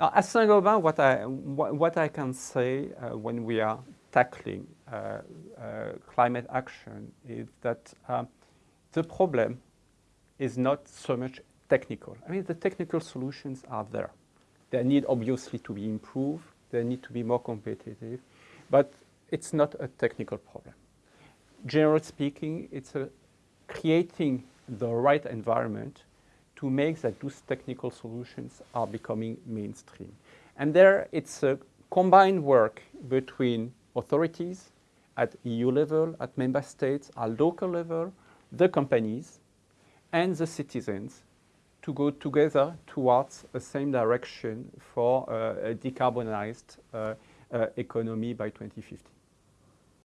At Saint-Gobain, what I, what I can say uh, when we are tackling uh, uh, climate action is that um, the problem is not so much technical. I mean, the technical solutions are there. They need obviously to be improved. They need to be more competitive, but it's not a technical problem. Generally speaking, it's creating the right environment to make that those technical solutions are becoming mainstream. And there it's a combined work between authorities at EU level, at member states, at local level, the companies, and the citizens to go together towards the same direction for uh, a decarbonized uh, uh, economy by 2050.